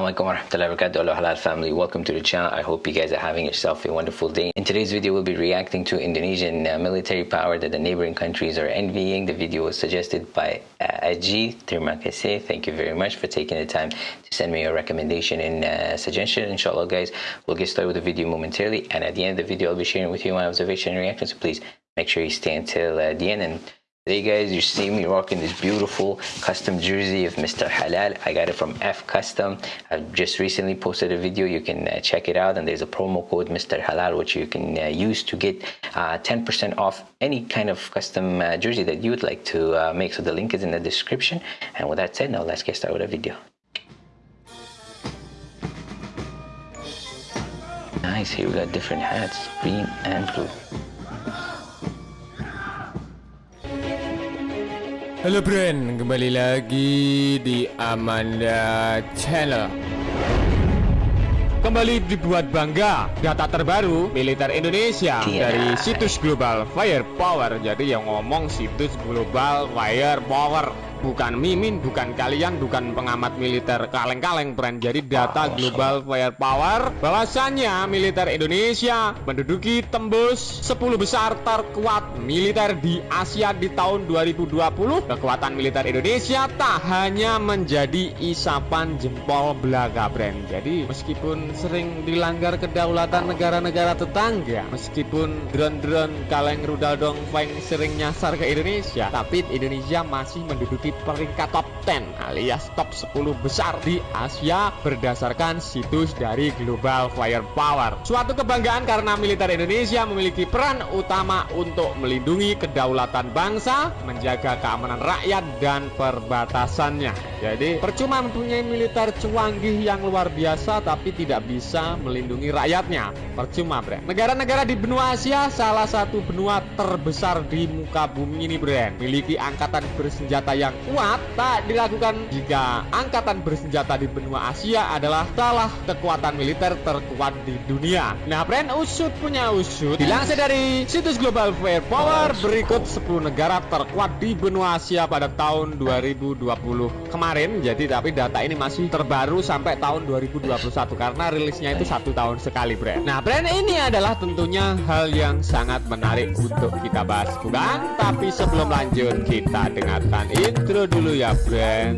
alaikum warahmatullahi wabarakatuh. Hello Halal family. Welcome to the channel. I hope you guys are having yourself a wonderful day. In today's video we'll be reacting to Indonesian uh, military power that the neighboring countries are envying. The video was suggested by uh, Aji. Terima kasih. Thank you very much for taking the time to send me a recommendation and uh, suggestion. Inshallah guys we'll get started with the video momentarily. And at the end of the video I'll be sharing with you my observation and reaction so please make sure you stay until uh, the end and Today guys, you see me rocking this beautiful custom jersey of Mr. Halal. I got it from F Custom. I've just recently posted a video. You can uh, check it out and there's a promo code Mr. Halal which you can uh, use to get 10% uh, off any kind of custom uh, jersey that you would like to uh, make. So the link is in the description. And with that said, now let's get started with the video. Nice, here we got different hats, green and blue. Halo friend, kembali lagi di Amanda Channel. Kembali dibuat bangga Data terbaru militer Indonesia Dari situs global Firepower. Jadi yang ngomong situs global Firepower. Bukan Mimin, bukan kalian, bukan pengamat militer kaleng-kaleng brand. Jadi data global firepower bahwasannya militer Indonesia menduduki tembus 10 besar terkuat militer di Asia di tahun 2020. Kekuatan militer Indonesia tak hanya menjadi isapan jempol belaga brand. Jadi meskipun sering dilanggar kedaulatan negara-negara tetangga, meskipun drone-drone kaleng rudal dong feng sering nyasar ke Indonesia, tapi Indonesia masih menduduki peringkat top 10 alias top 10 besar di Asia berdasarkan situs dari Global Firepower. Suatu kebanggaan karena militer Indonesia memiliki peran utama untuk melindungi kedaulatan bangsa, menjaga keamanan rakyat dan perbatasannya. Jadi percuma mempunyai militer cuanggih yang luar biasa tapi tidak bisa melindungi rakyatnya. Percuma, Bre. Negara-negara di benua Asia salah satu benua terbesar di muka bumi ini, Bre. Memiliki angkatan bersenjata yang kuat tak dilakukan jika angkatan bersenjata di benua Asia adalah salah kekuatan militer terkuat di dunia. Nah, brand usut punya usut. Dilansir dari situs Global Firepower berikut 10 negara terkuat di benua Asia pada tahun 2020 kemarin. Jadi tapi data ini masih terbaru sampai tahun 2021 karena rilisnya itu satu tahun sekali, brand. Nah, brand ini adalah tentunya hal yang sangat menarik untuk kita bahas, bukan? Tapi sebelum lanjut kita dengarkan intro dulu ya brand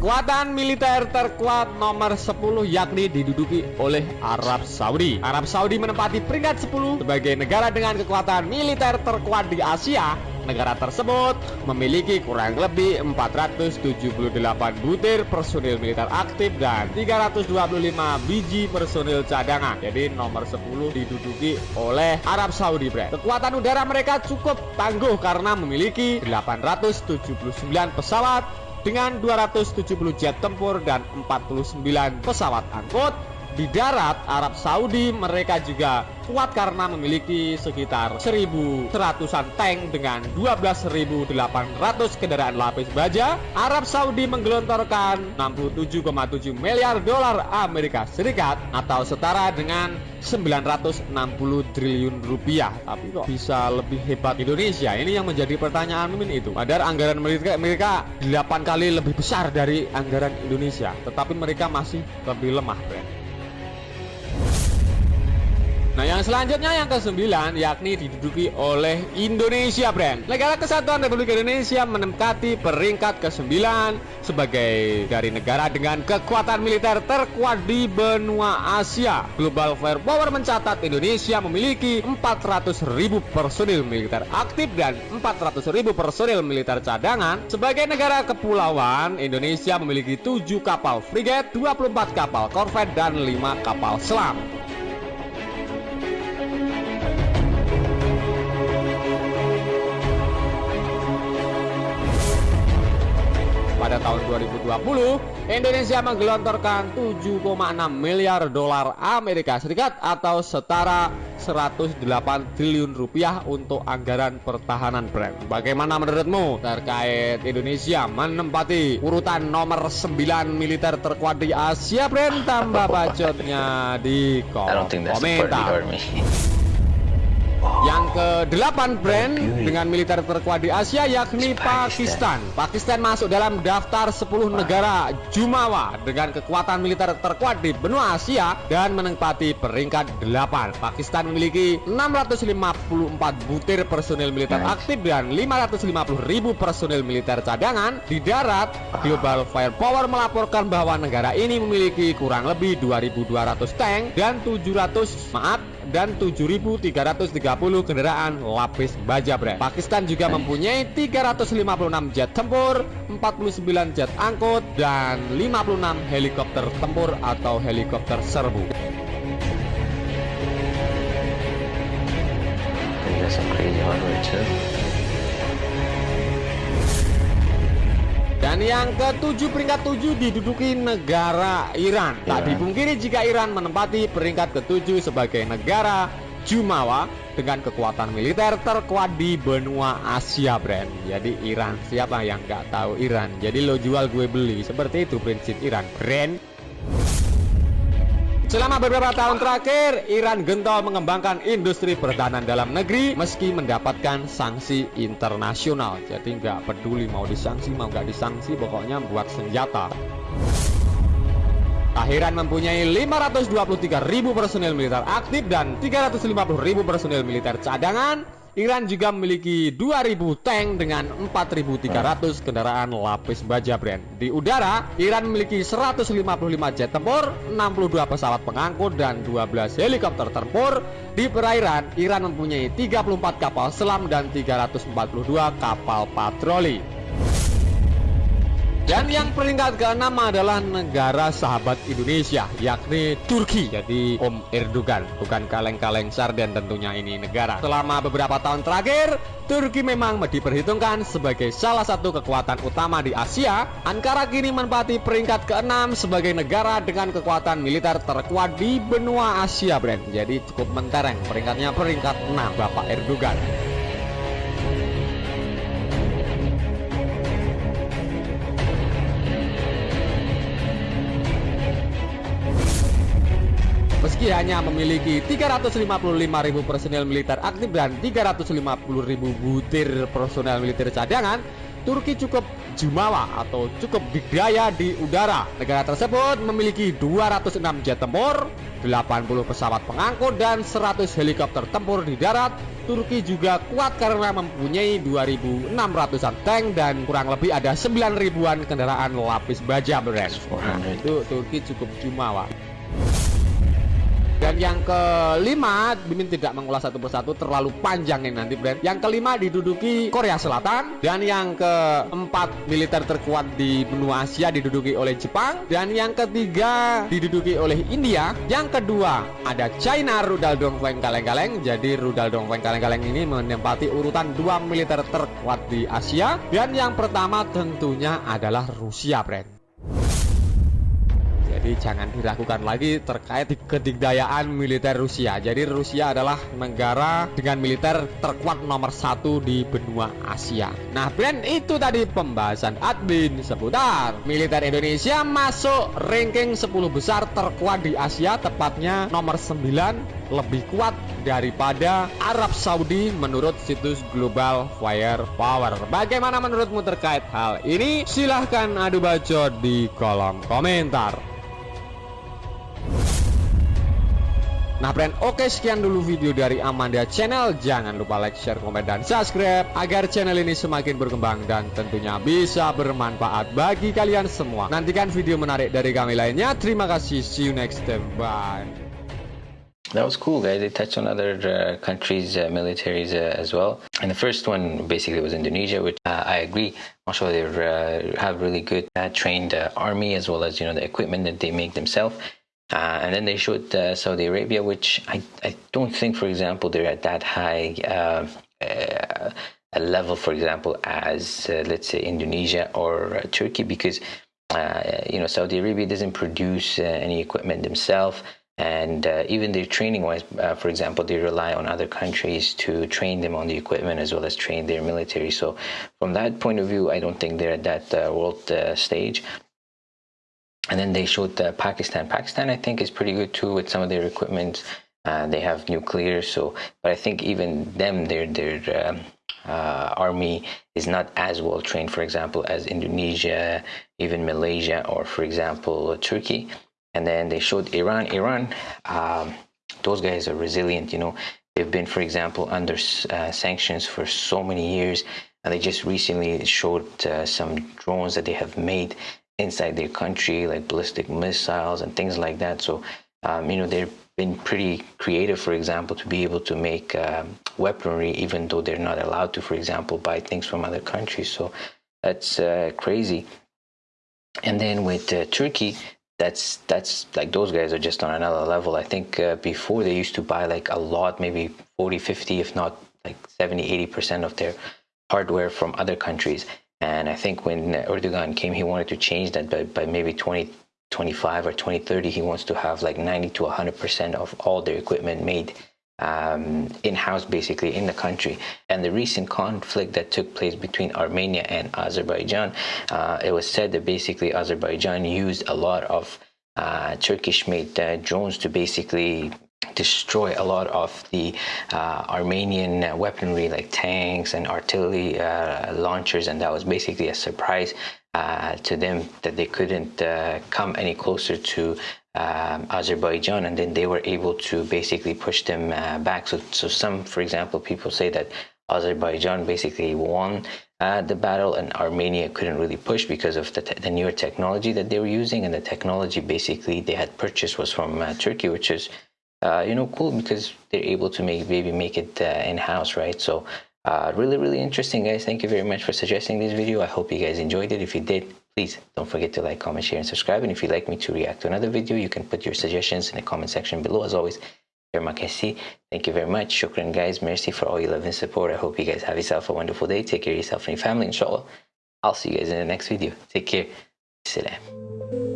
Kekuatan militer terkuat nomor 10 yakni diduduki oleh Arab Saudi. Arab Saudi menempati peringkat 10 sebagai negara dengan kekuatan militer terkuat di Asia Negara tersebut memiliki kurang lebih 478 butir personil militer aktif dan 325 biji personil cadangan. Jadi nomor 10 diduduki oleh Arab Saudi, Bre. Kekuatan udara mereka cukup tangguh karena memiliki 879 pesawat dengan 270 jet tempur dan 49 pesawat angkut di darat Arab Saudi mereka juga kuat karena memiliki sekitar 1100-an tank dengan 12.800 kendaraan lapis baja. Arab Saudi menggelontorkan 67,7 miliar dolar Amerika Serikat atau setara dengan 960 triliun rupiah. Tapi kok bisa lebih hebat Indonesia? Ini yang menjadi pertanyaan Mimin itu. Padahal anggaran mereka mereka 8 kali lebih besar dari anggaran Indonesia, tetapi mereka masih lebih lemah, Brand. Nah yang selanjutnya yang ke-9 yakni diduduki oleh Indonesia brand. Negara Kesatuan Republik Indonesia menempati peringkat ke-9 sebagai dari negara dengan kekuatan militer terkuat di benua Asia. Global Firepower mencatat Indonesia memiliki 400.000 personil militer aktif dan 400.000 personil militer cadangan. Sebagai negara kepulauan Indonesia memiliki 7 kapal frigate, 24 kapal korvet dan 5 kapal selam tahun 2020, Indonesia menggelontorkan 7,6 miliar dolar Amerika Serikat atau setara 108 triliun rupiah untuk anggaran pertahanan brand. Bagaimana menurutmu terkait Indonesia menempati urutan nomor 9 militer terkuat di Asia brand? Tambah bacotnya di kolom komentar. Ke-8 brand dengan militer terkuat di Asia yakni Pakistan. Pakistan masuk dalam daftar 10 negara Jumawa dengan kekuatan militer terkuat di benua Asia dan menempati peringkat 8. Pakistan memiliki 654 butir personil militer aktif dan 550 ribu personil militer cadangan di darat. Global Firepower melaporkan bahwa negara ini memiliki kurang lebih 2.200 tank dan 700 maaf dan 7.330 kendaraan lapis baja brand. Pakistan juga mempunyai 356 jet tempur, 49 jet angkut, dan 56 helikopter tempur atau helikopter serbu. Dan yang ketujuh peringkat tujuh diduduki negara Iran. Tak dipungkiri jika Iran menempati peringkat ketujuh sebagai negara Jumawa dengan kekuatan militer terkuat di benua Asia, brand. Jadi Iran, siapa yang nggak tahu Iran? Jadi lo jual gue beli, seperti itu prinsip Iran, brand. Selama beberapa tahun terakhir, Iran gentar mengembangkan industri pertahanan dalam negeri meski mendapatkan sanksi internasional. Jadi nggak peduli mau disanksi mau nggak disanksi, pokoknya buat senjata. Akhiran mempunyai 523 ribu personil militer aktif dan 350 ribu personil militer cadangan Iran juga memiliki 2000 tank dengan 4300 kendaraan lapis baja brand. Di udara, Iran memiliki 155 jet tempur, 62 pesawat pengangkut dan 12 helikopter tempur. Di perairan, Iran mempunyai 34 kapal selam dan 342 kapal patroli. Dan yang peringkat ke-6 adalah negara sahabat Indonesia, yakni Turki. Jadi Om Erdogan, bukan kaleng-kaleng sarden tentunya ini negara. Selama beberapa tahun terakhir, Turki memang diperhitungkan sebagai salah satu kekuatan utama di Asia. Ankara kini menempati peringkat ke-6 sebagai negara dengan kekuatan militer terkuat di benua Asia, Brand. Jadi cukup mentereng peringkatnya peringkat 6 Bapak Erdogan. Meski hanya memiliki 355.000 personel militer aktif dan 350.000 butir personel militer cadangan, Turki cukup jumawa atau cukup berdaya di udara. Negara tersebut memiliki 206 jet tempur, 80 pesawat pengangkut dan 100 helikopter tempur di darat. Turki juga kuat karena mempunyai 2.600an tank dan kurang lebih ada 9.000an kendaraan lapis baja beres. Nah, itu Turki cukup jumawa. Dan yang kelima, Bimin tidak mengulas satu persatu terlalu panjang ini nanti brand. Yang kelima diduduki Korea Selatan dan yang keempat militer terkuat di benua Asia diduduki oleh Jepang dan yang ketiga diduduki oleh India. Yang kedua ada China Rudal Dongfeng kaleng-kaleng. Jadi Rudal Dongfeng kaleng-kaleng ini menempati urutan dua militer terkuat di Asia dan yang pertama tentunya adalah Rusia brand. Jadi jangan diragukan lagi terkait kedikdayaan militer Rusia. Jadi Rusia adalah negara dengan militer terkuat nomor satu di benua Asia. Nah, brand itu tadi pembahasan admin seputar militer Indonesia masuk ranking 10 besar terkuat di Asia, tepatnya nomor 9 lebih kuat daripada Arab Saudi menurut situs Global Fire Power. Bagaimana menurutmu terkait hal ini? Silahkan adu bacot di kolom komentar. Nah friend, oke sekian dulu video dari Amanda Channel. Jangan lupa like, share, komen, dan subscribe agar channel ini semakin berkembang dan tentunya bisa bermanfaat bagi kalian semua. Nantikan video menarik dari kami lainnya. Terima kasih. See you next time. Bye. That was cool, guys. They touched on other uh, countries' uh, militaries uh, as well. And the first one basically was Indonesia, which uh, I agree. Also, they uh, have really good uh, trained army as well as you know the equipment that they make themselves. Uh, and then they showed uh, Saudi Arabia, which I, I don't think, for example, they're at that high uh, uh a level, for example, as uh, let's say Indonesia or uh, Turkey, because you know Saudi Arabia doesn't produce any equipment themselves, and even their training-wise, for example, they rely on other countries to train them on the equipment as well as train their military. So, from that point of view, I don't think they're at that world stage and then they showed uh, Pakistan. Pakistan, I think, is pretty good too with some of their equipment. Uh, they have nuclear, so but I think even them, their their um, uh, army is not as well trained, for example, as Indonesia, even Malaysia, or for example Turkey. And then they showed Iran. Iran, um, those guys are resilient. You know, they've been, for example, under uh, sanctions for so many years, and they just recently showed uh, some drones that they have made inside their country, like ballistic missiles and things like that. So, um, you know, they've been pretty creative, for example, to be able to make um, weaponry, even though they're not allowed to, for example, buy things from other countries. So that's uh, crazy. And then with uh, Turkey, that's that's like those guys are just on another level. I think uh, before they used to buy like a lot, maybe 40, 50, if not like 70, 80% of their hardware from other countries. And I think when Erdogan came, he wanted to change that by, by maybe 2025 or 2030. He wants to have like 90 to 100% of all their equipment made um, in-house basically in the country and the recent conflict that took place between Armenia and Azerbaijan uh, it was said that basically Azerbaijan used a lot of uh, Turkish made uh, drones to basically destroy a lot of the uh, Armenian weaponry like tanks and artillery uh, launchers and that was basically a surprise uh, to them that they couldn't uh, come any closer to um, Azerbaijan and then they were able to basically push them uh, back. So, so some for example people say that Azerbaijan basically won uh, the battle and Armenia couldn't really push because of the, the, newer technology that they were using and the technology basically they had purchased was from Turkey which is uh, you know, cool because they're able to make maybe make it uh, in-house, right? So uh, really, really interesting, guys. Thank you very much for suggesting this video. I hope you guys enjoyed it. If you did, please don't forget to like, comment, share, and subscribe. And if you'd like me to react to another video, you can put your suggestions in the comment section below. As always, Thank you very much. Shukran, guys. Merci for all your love and support. I hope you guys have yourself a wonderful day. Take care of yourself and your family, inshallah. I'll see you guys in the next video. Take care. Salam.